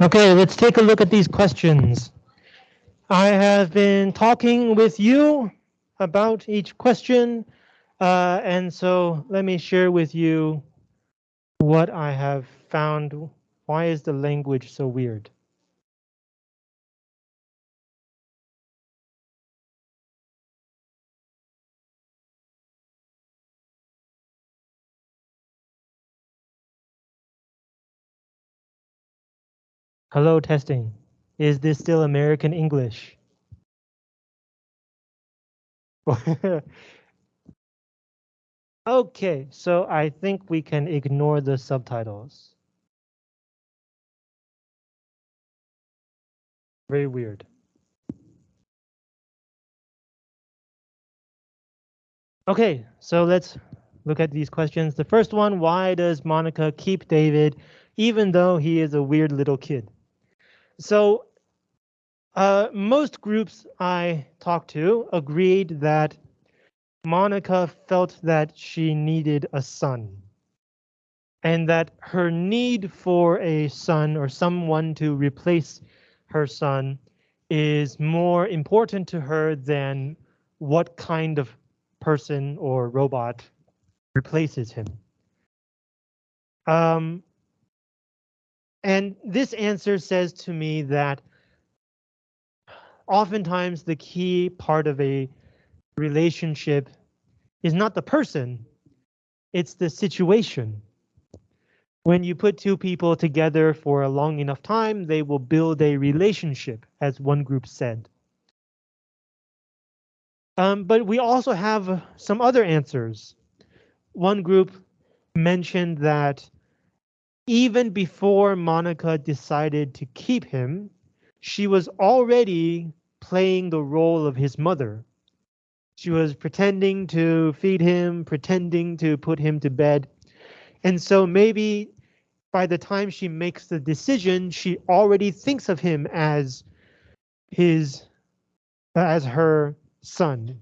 Okay, let's take a look at these questions. I have been talking with you about each question, uh, and so let me share with you what I have found. Why is the language so weird? Hello, testing. Is this still American English? okay, so I think we can ignore the subtitles. Very weird. Okay, so let's look at these questions. The first one, why does Monica keep David even though he is a weird little kid? So uh, most groups I talked to agreed that Monica felt that she needed a son and that her need for a son or someone to replace her son is more important to her than what kind of person or robot replaces him. Um, and this answer says to me that oftentimes the key part of a relationship is not the person, it's the situation. When you put two people together for a long enough time, they will build a relationship, as one group said. Um, but we also have some other answers. One group mentioned that even before Monica decided to keep him, she was already playing the role of his mother. She was pretending to feed him, pretending to put him to bed. And so maybe by the time she makes the decision, she already thinks of him as his, as her son.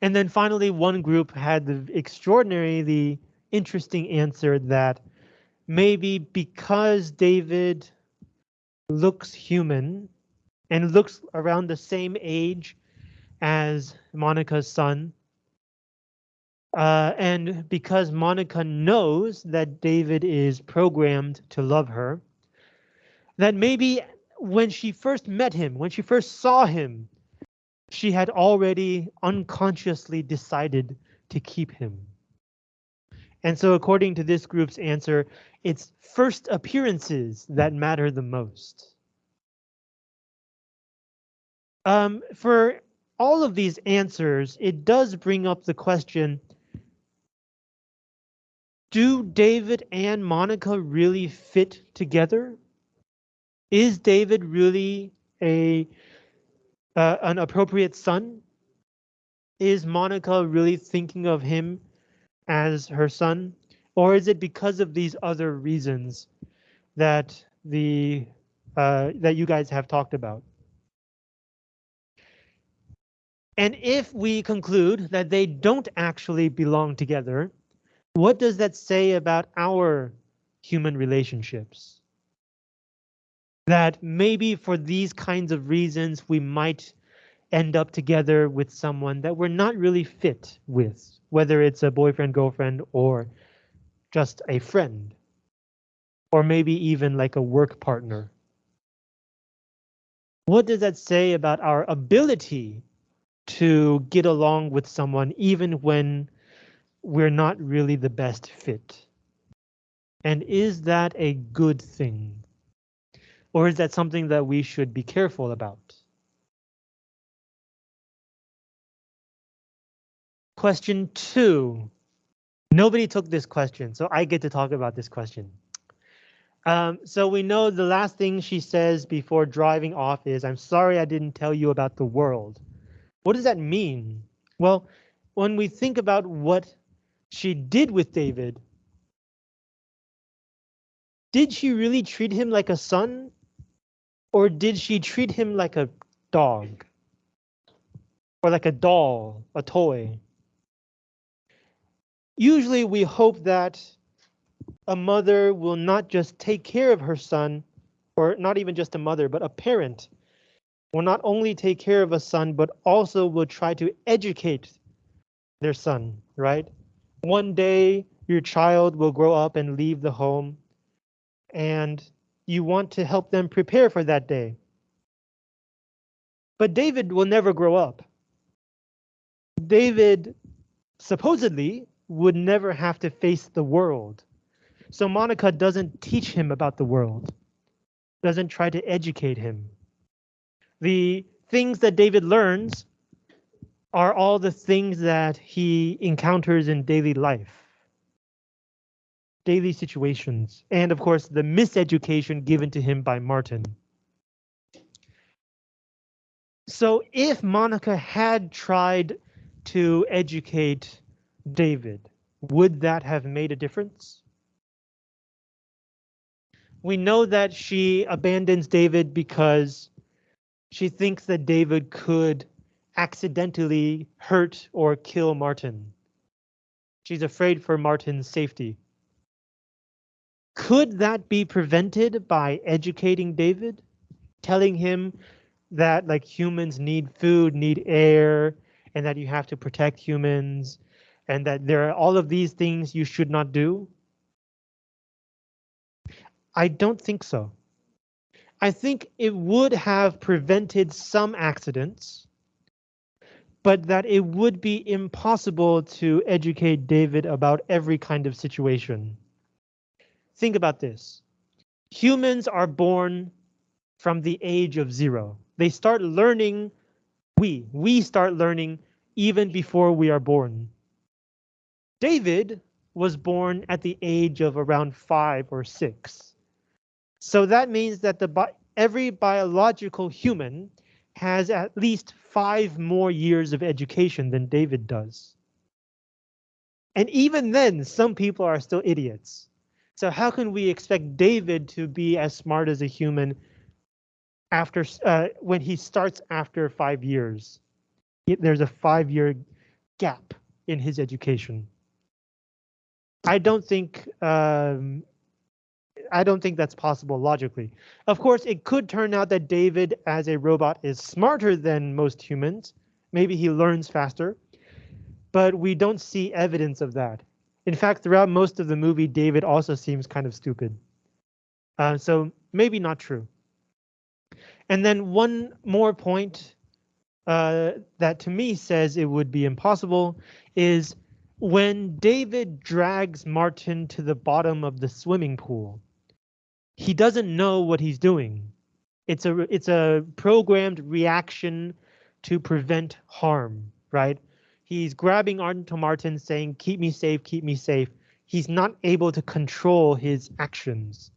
And then finally, one group had the extraordinary, the interesting answer that maybe because David looks human and looks around the same age as Monica's son, uh, and because Monica knows that David is programmed to love her, that maybe when she first met him, when she first saw him, she had already unconsciously decided to keep him. And so according to this group's answer, it's first appearances that matter the most. Um, for all of these answers, it does bring up the question, do David and Monica really fit together? Is David really a uh, an appropriate son? Is Monica really thinking of him as her son? Or is it because of these other reasons that the uh, that you guys have talked about? And if we conclude that they don't actually belong together, what does that say about our human relationships? That maybe for these kinds of reasons, we might end up together with someone that we're not really fit with whether it's a boyfriend, girlfriend, or just a friend, or maybe even like a work partner. What does that say about our ability to get along with someone even when we're not really the best fit? And is that a good thing? Or is that something that we should be careful about? Question two. Nobody took this question, so I get to talk about this question. Um, so we know the last thing she says before driving off is, I'm sorry I didn't tell you about the world. What does that mean? Well, when we think about what she did with David, did she really treat him like a son? Or did she treat him like a dog? Or like a doll, a toy? Usually we hope that a mother will not just take care of her son, or not even just a mother, but a parent will not only take care of a son, but also will try to educate their son, right? One day your child will grow up and leave the home and you want to help them prepare for that day. But David will never grow up. David supposedly would never have to face the world. So Monica doesn't teach him about the world, doesn't try to educate him. The things that David learns are all the things that he encounters in daily life, daily situations, and of course the miseducation given to him by Martin. So if Monica had tried to educate David, would that have made a difference? We know that she abandons David because she thinks that David could accidentally hurt or kill Martin. She's afraid for Martin's safety. Could that be prevented by educating David? Telling him that like humans need food, need air, and that you have to protect humans, and that there are all of these things you should not do? I don't think so. I think it would have prevented some accidents, but that it would be impossible to educate David about every kind of situation. Think about this. Humans are born from the age of zero. They start learning, we, we start learning even before we are born. David was born at the age of around five or six. So that means that the every biological human has at least five more years of education than David does. And even then, some people are still idiots. So how can we expect David to be as smart as a human after uh, when he starts after five years? There's a five year gap in his education. I don't think um, I don't think that's possible logically. Of course, it could turn out that David as a robot is smarter than most humans. Maybe he learns faster, but we don't see evidence of that. In fact, throughout most of the movie, David also seems kind of stupid. Uh, so maybe not true. And then one more point uh, that to me says it would be impossible is when David drags Martin to the bottom of the swimming pool he doesn't know what he's doing. It's a it's a programmed reaction to prevent harm, right? He's grabbing onto Martin saying, keep me safe, keep me safe. He's not able to control his actions.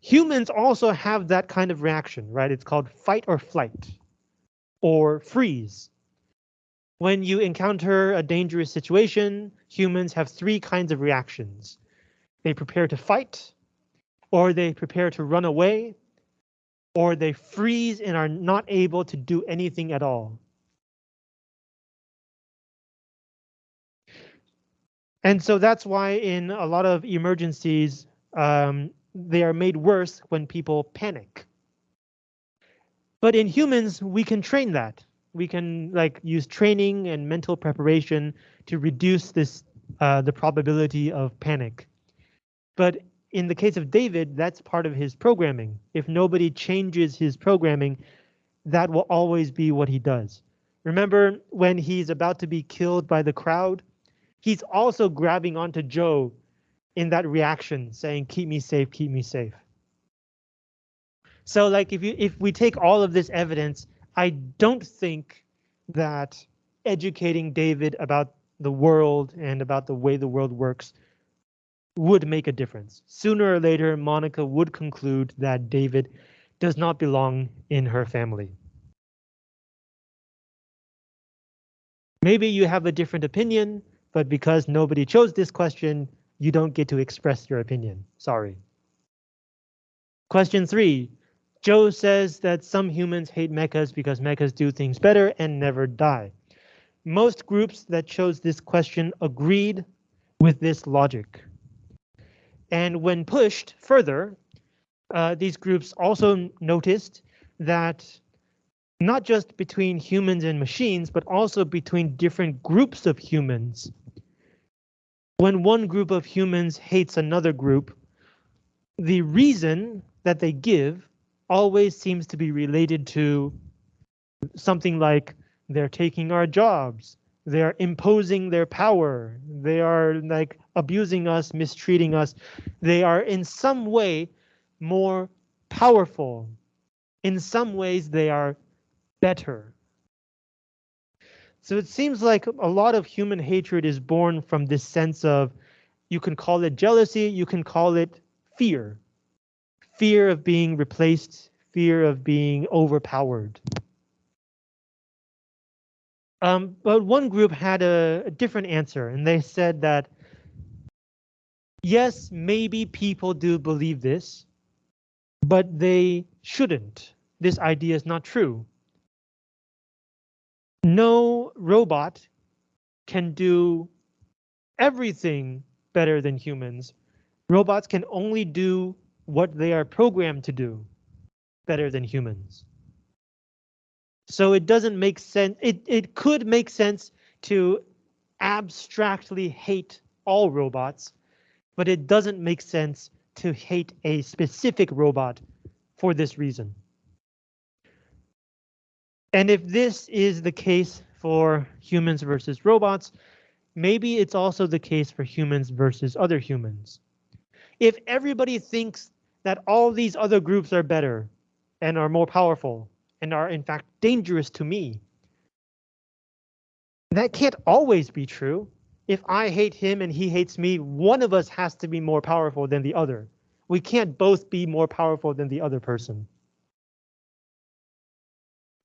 Humans also have that kind of reaction, right? It's called fight or flight or freeze. When you encounter a dangerous situation, humans have three kinds of reactions. They prepare to fight, or they prepare to run away, or they freeze and are not able to do anything at all. And so that's why in a lot of emergencies, um, they are made worse when people panic. But in humans, we can train that. We can like use training and mental preparation to reduce this uh, the probability of panic. But in the case of David, that's part of his programming. If nobody changes his programming, that will always be what he does. Remember when he's about to be killed by the crowd? He's also grabbing onto Joe in that reaction, saying, keep me safe, keep me safe. So like if you if we take all of this evidence, I don't think that educating David about the world and about the way the world works would make a difference. Sooner or later, Monica would conclude that David does not belong in her family. Maybe you have a different opinion, but because nobody chose this question, you don't get to express your opinion. Sorry. Question three. Joe says that some humans hate mechas because mechas do things better and never die. most groups that chose this question agreed with this logic. And when pushed further, uh, these groups also noticed that not just between humans and machines, but also between different groups of humans. When one group of humans hates another group, the reason that they give always seems to be related to something like they're taking our jobs, they're imposing their power, they are like abusing us, mistreating us, they are in some way more powerful. In some ways, they are better. So it seems like a lot of human hatred is born from this sense of, you can call it jealousy, you can call it fear. Fear of being replaced, fear of being overpowered. Um, but one group had a, a different answer, and they said that yes, maybe people do believe this, but they shouldn't. This idea is not true. No robot can do everything better than humans. Robots can only do what they are programmed to do better than humans. So it doesn't make sense. It, it could make sense to abstractly hate all robots, but it doesn't make sense to hate a specific robot for this reason. And if this is the case for humans versus robots, maybe it's also the case for humans versus other humans. If everybody thinks that all these other groups are better and are more powerful, and are in fact dangerous to me. That can't always be true. If I hate him and he hates me, one of us has to be more powerful than the other. We can't both be more powerful than the other person.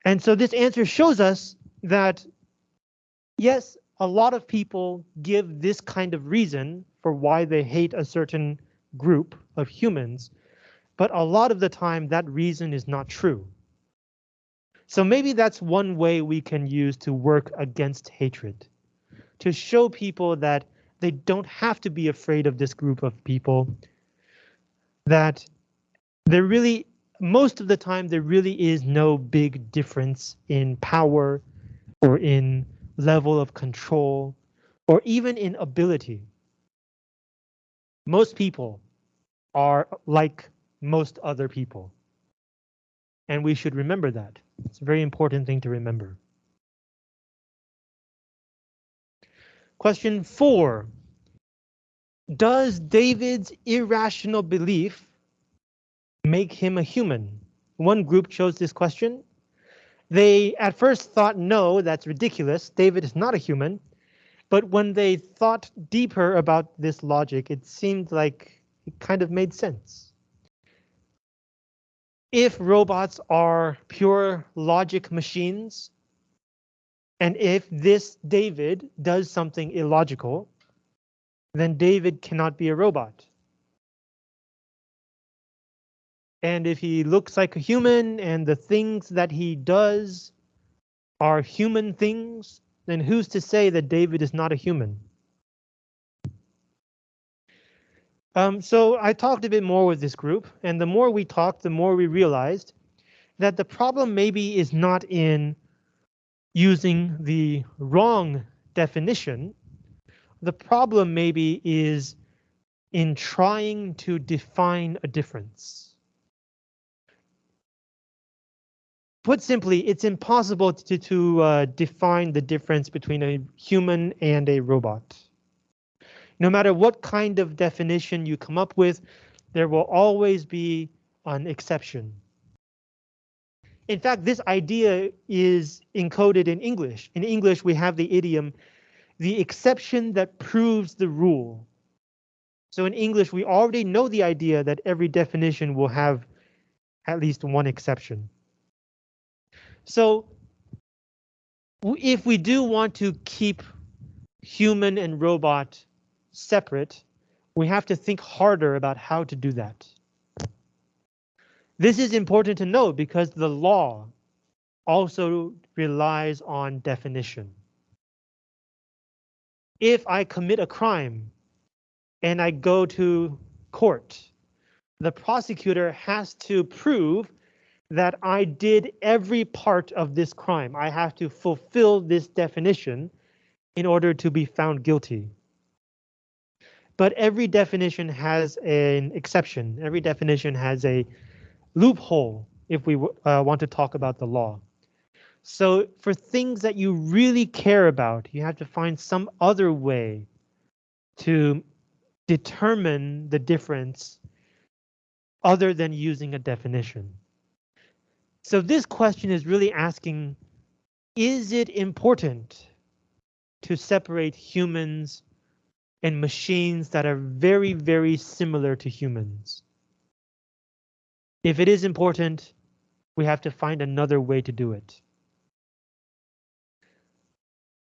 And so this answer shows us that, yes, a lot of people give this kind of reason for why they hate a certain group of humans, but a lot of the time that reason is not true. So maybe that's one way we can use to work against hatred, to show people that they don't have to be afraid of this group of people, that there really, most of the time, there really is no big difference in power or in level of control or even in ability. Most people are like most other people. And we should remember that. It's a very important thing to remember. Question four. Does David's irrational belief make him a human? One group chose this question. They at first thought, no, that's ridiculous. David is not a human. But when they thought deeper about this logic, it seemed like it kind of made sense if robots are pure logic machines, and if this David does something illogical, then David cannot be a robot. And if he looks like a human and the things that he does are human things, then who's to say that David is not a human? Um, so I talked a bit more with this group, and the more we talked, the more we realized that the problem maybe is not in using the wrong definition. The problem maybe is in trying to define a difference. Put simply, it's impossible to, to uh, define the difference between a human and a robot. No matter what kind of definition you come up with, there will always be an exception. In fact, this idea is encoded in English. In English, we have the idiom, the exception that proves the rule. So in English, we already know the idea that every definition will have at least one exception. So if we do want to keep human and robot separate, we have to think harder about how to do that. This is important to know because the law also relies on definition. if I commit a crime and I go to court, the prosecutor has to prove that I did every part of this crime. I have to fulfill this definition in order to be found guilty. But every definition has an exception. Every definition has a loophole if we uh, want to talk about the law. So for things that you really care about, you have to find some other way to determine the difference other than using a definition. So this question is really asking, is it important to separate humans and machines that are very, very similar to humans? If it is important, we have to find another way to do it.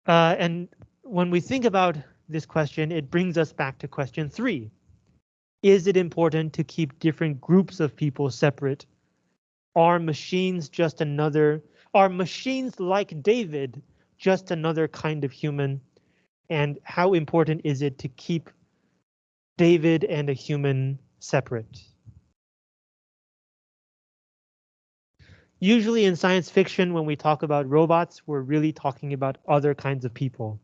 Uh, and when we think about this question, it brings us back to question three. Is it important to keep different groups of people separate? Are machines just another, are machines like David just another kind of human? And how important is it to keep David and a human separate? Usually in science fiction, when we talk about robots, we're really talking about other kinds of people.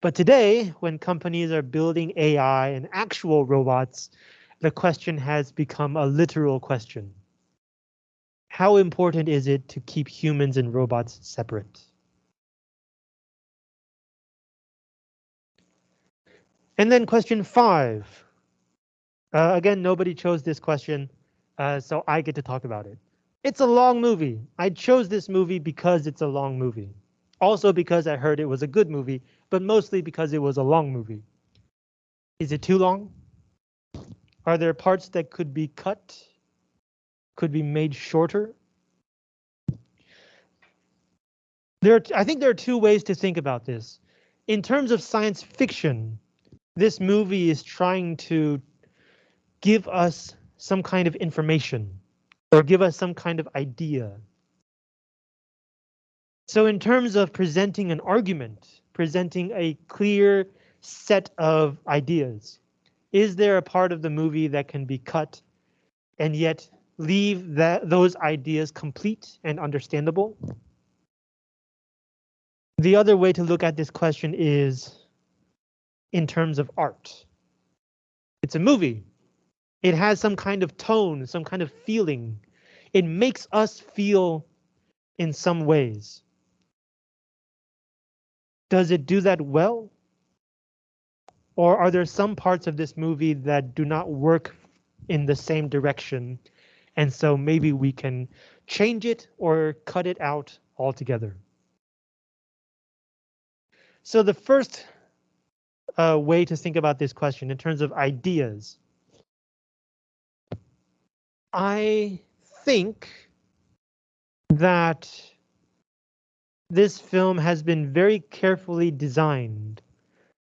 But today, when companies are building AI and actual robots, the question has become a literal question. How important is it to keep humans and robots separate? And then question five. Uh, again, nobody chose this question, uh, so I get to talk about it. It's a long movie. I chose this movie because it's a long movie. Also because I heard it was a good movie, but mostly because it was a long movie. Is it too long? Are there parts that could be cut? Could be made shorter? There, I think there are two ways to think about this. In terms of science fiction, this movie is trying to give us some kind of information or give us some kind of idea. So in terms of presenting an argument, presenting a clear set of ideas, is there a part of the movie that can be cut and yet leave that those ideas complete and understandable? The other way to look at this question is in terms of art. It's a movie. It has some kind of tone, some kind of feeling. It makes us feel in some ways. Does it do that well? Or are there some parts of this movie that do not work in the same direction? And so maybe we can change it or cut it out altogether. So the first uh, way to think about this question in terms of ideas. I think that this film has been very carefully designed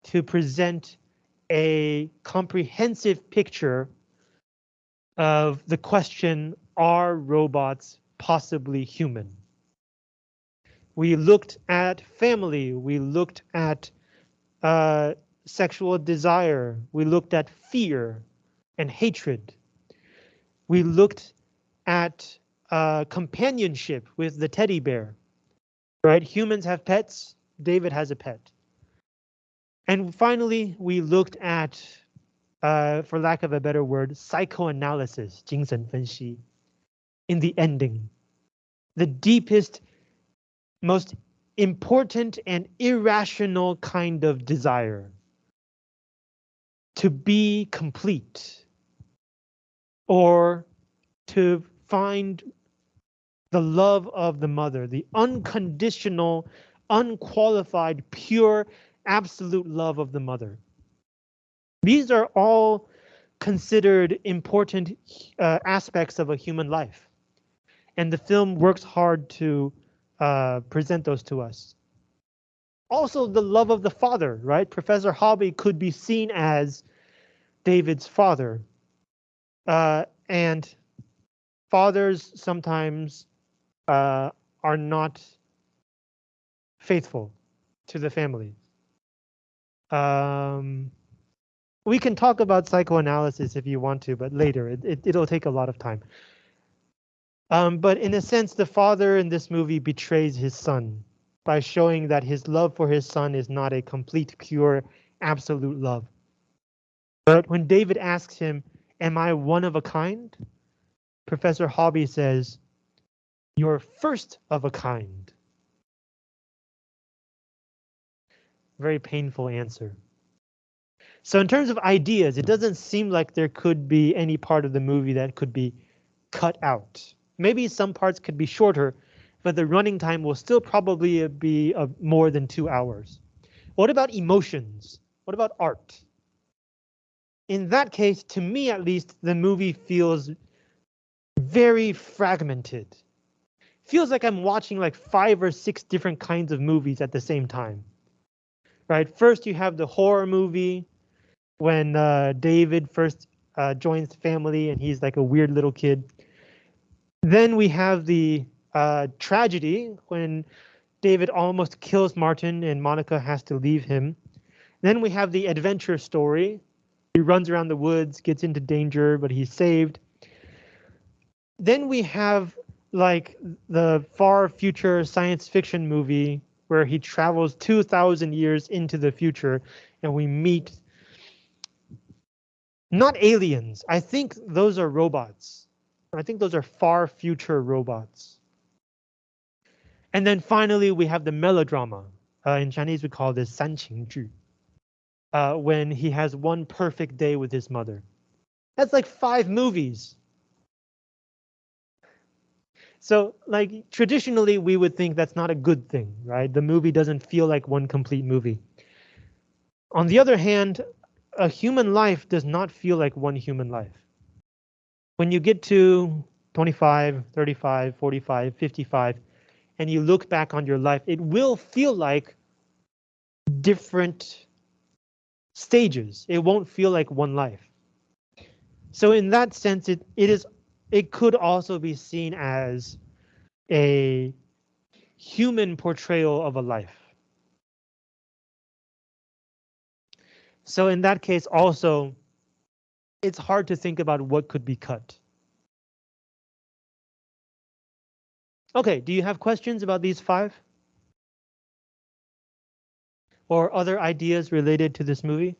to present a comprehensive picture of the question, are robots possibly human? We looked at family, we looked at uh, sexual desire, we looked at fear and hatred. We looked at uh, companionship with the teddy bear, right? Humans have pets. David has a pet. And finally, we looked at, uh, for lack of a better word, psychoanalysis, 精神分析, in the ending. The deepest, most important and irrational kind of desire to be complete or to find the love of the mother, the unconditional, unqualified, pure, absolute love of the mother. These are all considered important uh, aspects of a human life. And the film works hard to uh, present those to us. Also, the love of the father, right? Professor Hobby could be seen as David's father. Uh, and fathers sometimes uh, are not faithful to the family. Um, we can talk about psychoanalysis if you want to, but later it, it it'll take a lot of time. Um, but in a sense, the father in this movie betrays his son by showing that his love for his son is not a complete, pure, absolute love. But when David asks him, am I one of a kind? Professor Hobby says, you're first of a kind. Very painful answer. So in terms of ideas, it doesn't seem like there could be any part of the movie that could be cut out. Maybe some parts could be shorter, but the running time will still probably be more than two hours. What about emotions? What about art? In that case, to me at least, the movie feels very fragmented. Feels like I'm watching like five or six different kinds of movies at the same time. Right, first you have the horror movie, when uh, David first uh, joins the family and he's like a weird little kid. Then we have the uh, tragedy when David almost kills Martin and Monica has to leave him. Then we have the adventure story. He runs around the woods, gets into danger, but he's saved. Then we have like the far future science fiction movie where he travels 2,000 years into the future and we meet not aliens. I think those are robots. I think those are far future robots. And then finally, we have the melodrama. Uh, in Chinese, we call this 煽情剧. Uh, when he has one perfect day with his mother. That's like five movies. So like traditionally, we would think that's not a good thing, right? The movie doesn't feel like one complete movie. On the other hand, a human life does not feel like one human life. When you get to 25, 35, 45, 55, and you look back on your life, it will feel like different stages. It won't feel like one life. So in that sense, it, it is it could also be seen as a human portrayal of a life. So in that case also, it's hard to think about what could be cut. Okay, do you have questions about these five? Or other ideas related to this movie?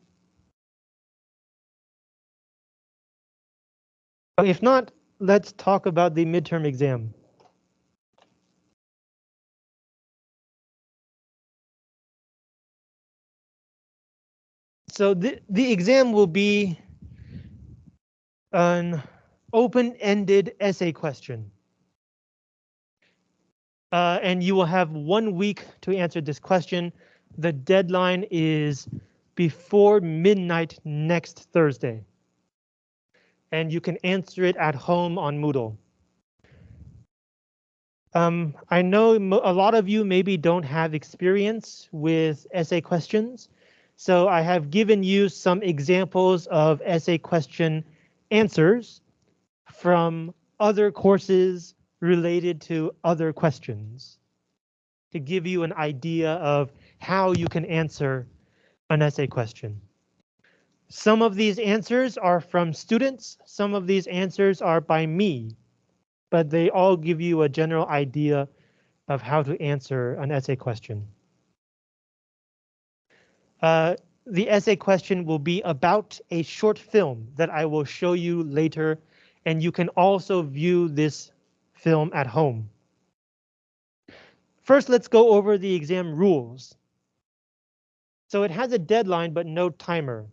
If not, let's talk about the midterm exam. So the, the exam will be an open-ended essay question. Uh, and you will have one week to answer this question. The deadline is before midnight next Thursday. And you can answer it at home on Moodle. Um, I know a lot of you maybe don't have experience with essay questions. So I have given you some examples of essay question answers from other courses related to other questions to give you an idea of how you can answer an essay question. Some of these answers are from students, some of these answers are by me, but they all give you a general idea of how to answer an essay question. Uh, the essay question will be about a short film that I will show you later, and you can also view this film at home. First, let's go over the exam rules. So it has a deadline, but no timer.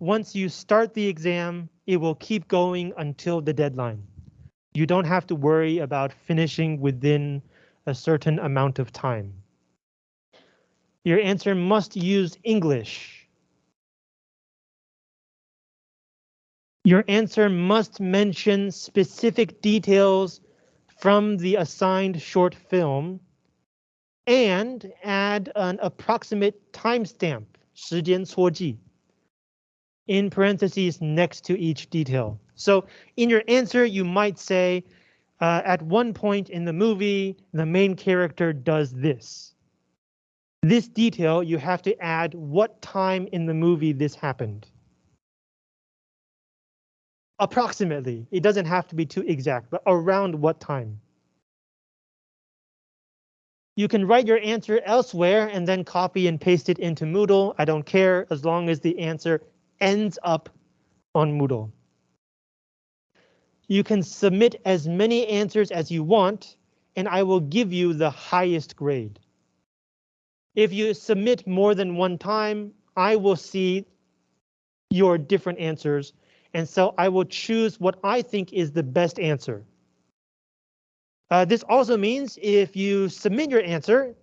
Once you start the exam, it will keep going until the deadline. You don't have to worry about finishing within a certain amount of time. Your answer must use English. Your answer must mention specific details from the assigned short film and add an approximate timestamp, 时间戳记, in parentheses next to each detail. So in your answer, you might say, uh, at one point in the movie, the main character does this. This detail, you have to add what time in the movie this happened. Approximately, it doesn't have to be too exact, but around what time. You can write your answer elsewhere and then copy and paste it into Moodle. I don't care as long as the answer ends up on Moodle. You can submit as many answers as you want, and I will give you the highest grade. If you submit more than one time, I will see your different answers, and so I will choose what I think is the best answer. Uh, this also means if you submit your answer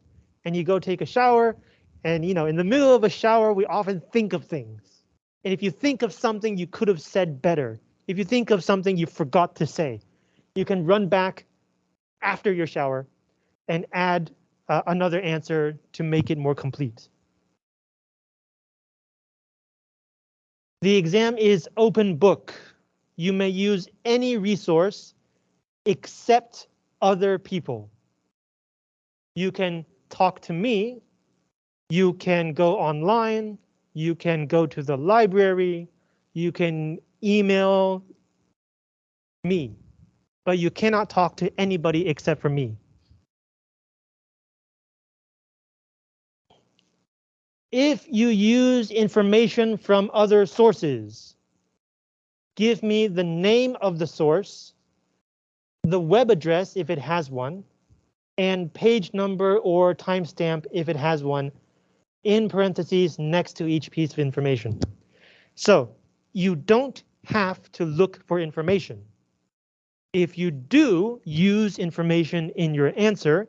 and you go take a shower, and you know, in the middle of a shower, we often think of things. And if you think of something you could have said better, if you think of something you forgot to say, you can run back after your shower and add uh, another answer to make it more complete. The exam is open book. You may use any resource except other people. You can talk to me. You can go online. You can go to the library. You can email me, but you cannot talk to anybody except for me. If you use information from other sources, give me the name of the source, the web address if it has one, and page number or timestamp if it has one, in parentheses next to each piece of information. So you don't have to look for information. If you do use information in your answer,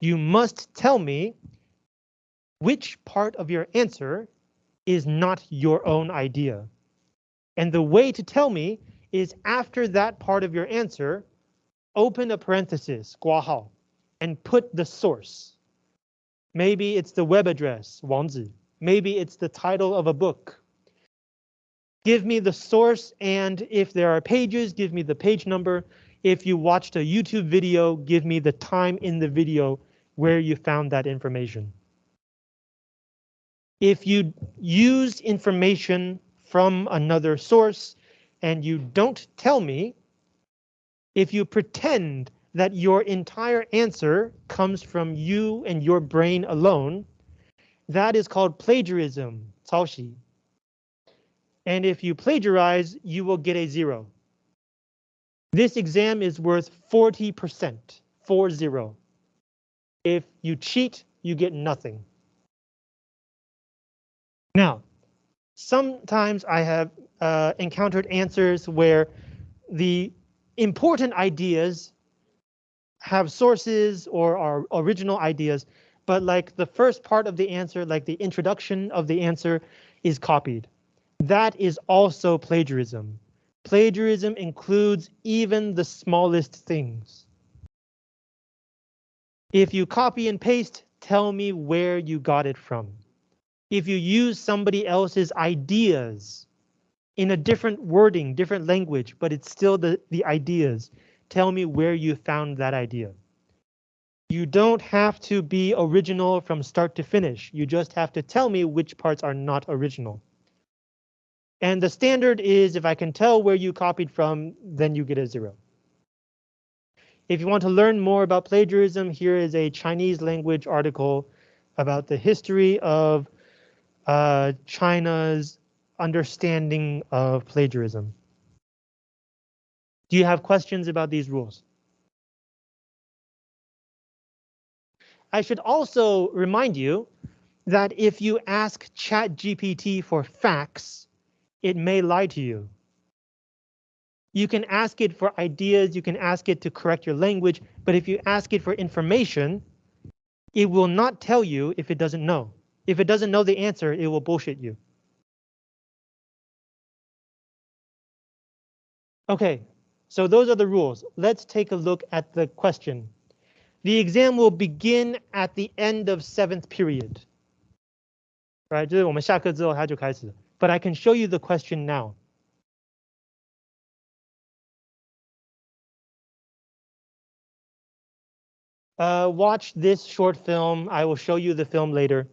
you must tell me which part of your answer is not your own idea. And the way to tell me is after that part of your answer, open a parenthesis, 括号, and put the source. Maybe it's the web address, 网址. Maybe it's the title of a book. Give me the source, and if there are pages, give me the page number. If you watched a YouTube video, give me the time in the video where you found that information. If you use information from another source and you don't tell me, if you pretend that your entire answer comes from you and your brain alone, that is called plagiarism, 抄袭. And if you plagiarize, you will get a zero. This exam is worth 40%, four zero. If you cheat, you get nothing. Now, sometimes I have uh, encountered answers where the important ideas have sources or are original ideas, but like the first part of the answer, like the introduction of the answer is copied. That is also plagiarism. Plagiarism includes even the smallest things. If you copy and paste, tell me where you got it from. If you use somebody else's ideas in a different wording, different language, but it's still the, the ideas, tell me where you found that idea. You don't have to be original from start to finish. You just have to tell me which parts are not original. And the standard is if I can tell where you copied from, then you get a zero. If you want to learn more about plagiarism, here is a Chinese language article about the history of uh, China's understanding of plagiarism. Do you have questions about these rules? I should also remind you that if you ask ChatGPT for facts, it may lie to you. You can ask it for ideas, you can ask it to correct your language, but if you ask it for information, it will not tell you if it doesn't know. If it doesn't know the answer, it will bullshit you. Okay, so those are the rules. Let's take a look at the question. The exam will begin at the end of seventh period. Right, 就是我们下课之后它就开始。but I can show you the question now. uh, watch this short film. I will show you the film later.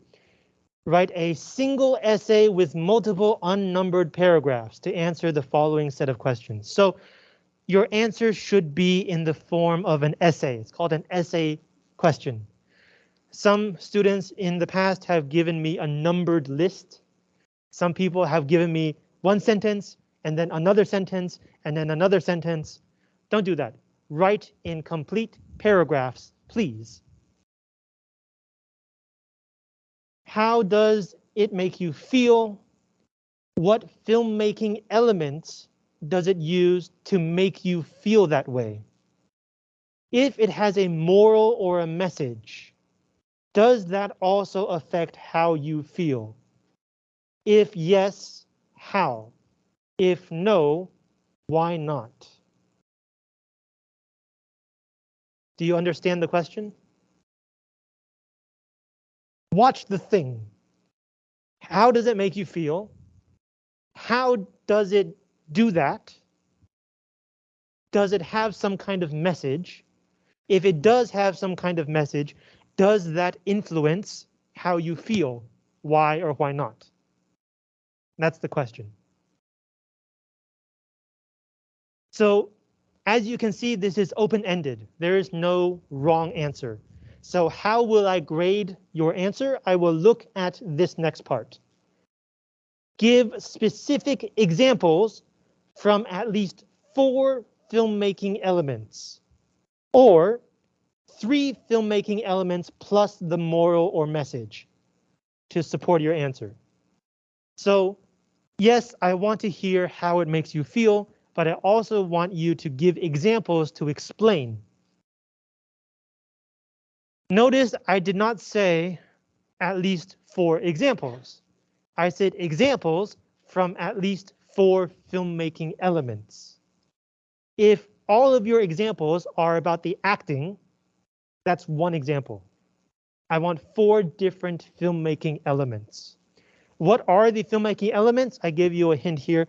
Write a single essay with multiple unnumbered paragraphs to answer the following set of questions. So your answer should be in the form of an essay. It's called an essay question. Some students in the past have given me a numbered list. Some people have given me one sentence and then another sentence and then another sentence. Don't do that. Write in complete paragraphs, please. How does it make you feel? What filmmaking elements does it use to make you feel that way? If it has a moral or a message, does that also affect how you feel? If yes, how? If no, why not? Do you understand the question? Watch the thing. How does it make you feel? How does it do that? Does it have some kind of message? If it does have some kind of message, does that influence how you feel? Why or why not? That's the question. So as you can see, this is open-ended. There is no wrong answer. So how will I grade your answer? I will look at this next part. Give specific examples from at least four filmmaking elements or three filmmaking elements plus the moral or message to support your answer. So yes, I want to hear how it makes you feel, but I also want you to give examples to explain. Notice I did not say at least four examples. I said examples from at least four filmmaking elements. If all of your examples are about the acting, that's one example. I want four different filmmaking elements. What are the filmmaking elements? I give you a hint here.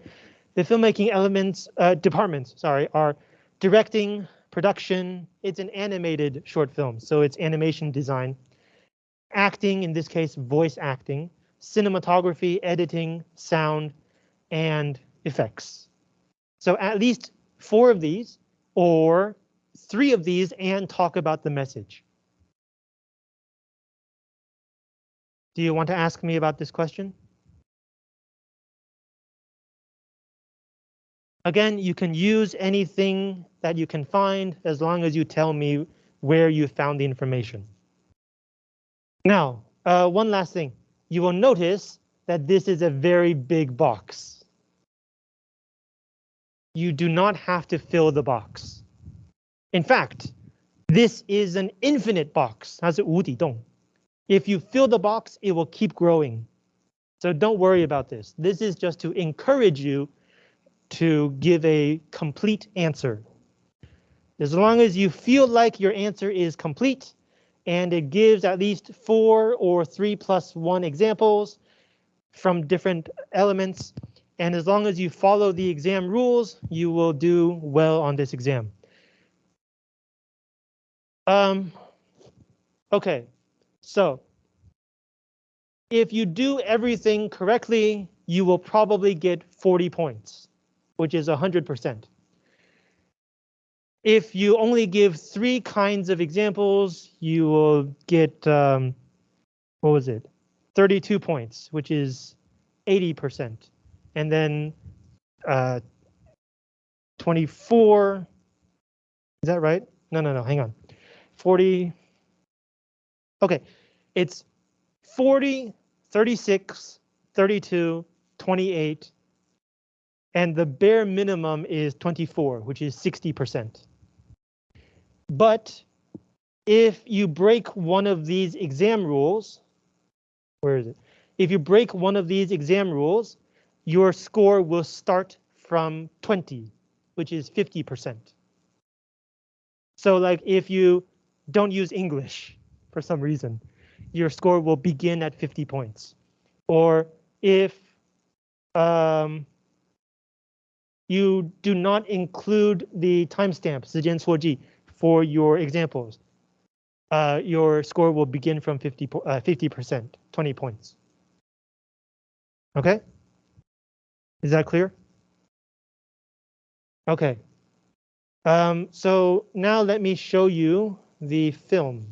The filmmaking elements, uh, departments, sorry, are directing, production. It's an animated short film, so it's animation design. Acting, in this case, voice acting. Cinematography, editing, sound, and effects. So at least four of these, or three of these, and talk about the message. Do you want to ask me about this question? Again, you can use anything that you can find as long as you tell me where you found the information. Now, uh, one last thing. You will notice that this is a very big box. You do not have to fill the box. In fact, this is an infinite box. If you fill the box, it will keep growing. So don't worry about this. This is just to encourage you to give a complete answer. As long as you feel like your answer is complete and it gives at least four or three plus one examples from different elements, and as long as you follow the exam rules, you will do well on this exam. Um, okay, so if you do everything correctly, you will probably get 40 points which is 100%. If you only give three kinds of examples, you will get, um, what was it? 32 points, which is 80%. And then uh, 24, is that right? No, no, no, hang on. 40, okay, it's 40, 36, 32, 28, and the bare minimum is 24, which is 60%. But if you break one of these exam rules, where is it? If you break one of these exam rules, your score will start from 20, which is 50%. So like if you don't use English for some reason, your score will begin at 50 points. Or if um, you do not include the timestamp, for your examples. uh, your score will begin from 50 50%, 20 points. Okay? Is that clear? Okay. Um, so now let me show you the film.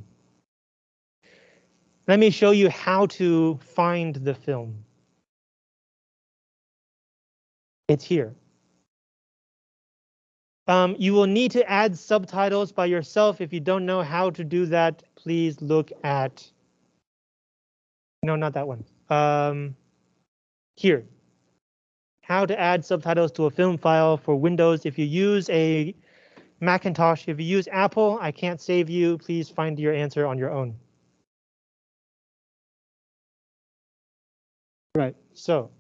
Let me show you how to find the film. It's here. Um, you will need to add subtitles by yourself. If you don't know how to do that, please look at. No, not that one. Um, here. How to add subtitles to a film file for Windows. If you use a Macintosh, if you use Apple, I can't save you. Please find your answer on your own. Right, so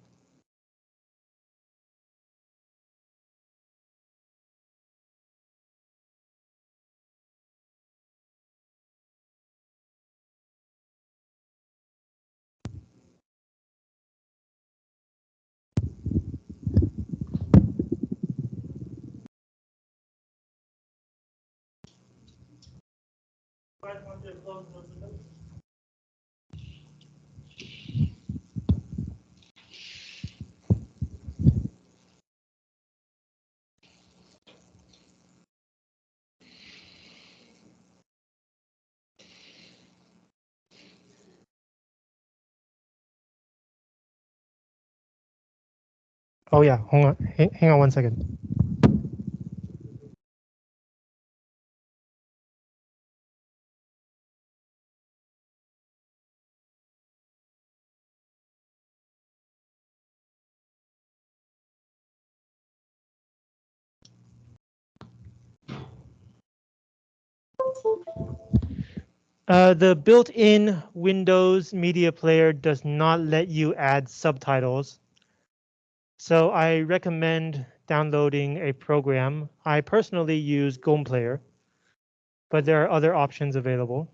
Oh yeah, hold on, hang, hang on one second. Uh, the built-in Windows Media Player does not let you add subtitles. So I recommend downloading a program. I personally use GOM Player, but there are other options available.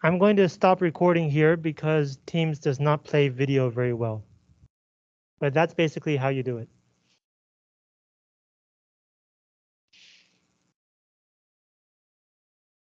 I'm going to stop recording here because Teams does not play video very well. But that's basically how you do it.